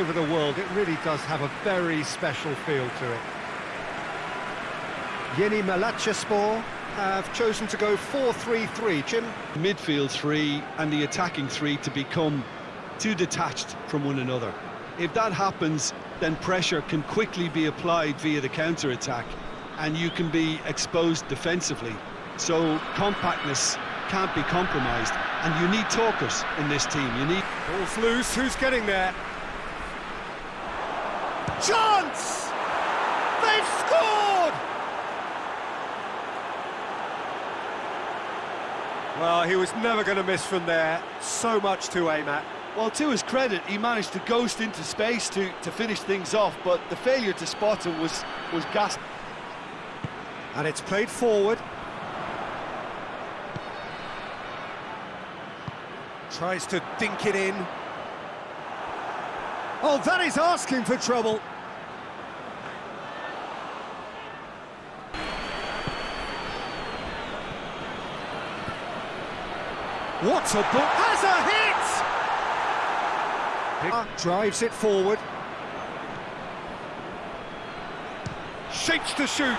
over the world, it really does have a very special feel to it. Yeni Malatyaspor have chosen to go 4-3-3. Jim? Midfield three and the attacking three to become too detached from one another. If that happens, then pressure can quickly be applied via the counter-attack and you can be exposed defensively. So compactness can't be compromised and you need talkers in this team. You need... Ball's loose, who's getting there? Chance! They've scored! Well, he was never going to miss from there. So much to aim at. Well, to his credit, he managed to ghost into space to, to finish things off, but the failure to spot him was, was gas. And it's played forward. Tries to dink it in. Oh, that is asking for trouble. What a book! Has a hit! Drives it forward. Shapes to shoot.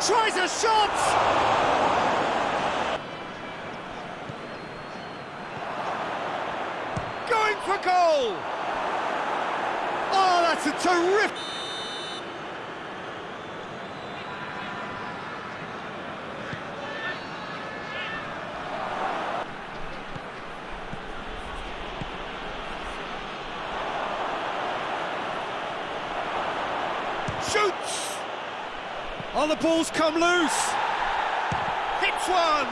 Tries a shot! Going for goal! Oh, that's a terrific... Shoots! Oh, the ball's come loose! Hits one!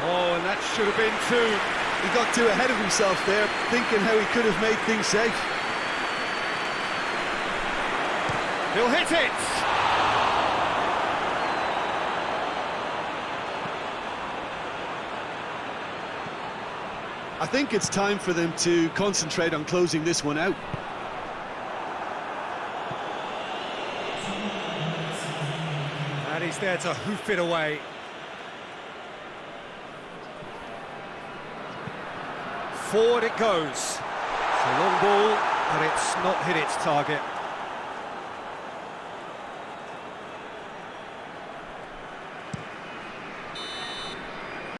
Oh, and that should have been two. He got too ahead of himself there, thinking how he could have made things safe. He'll hit it! I think it's time for them to concentrate on closing this one out. And he's there to hoof it away. Forward it goes. It's a long ball, but it's not hit its target.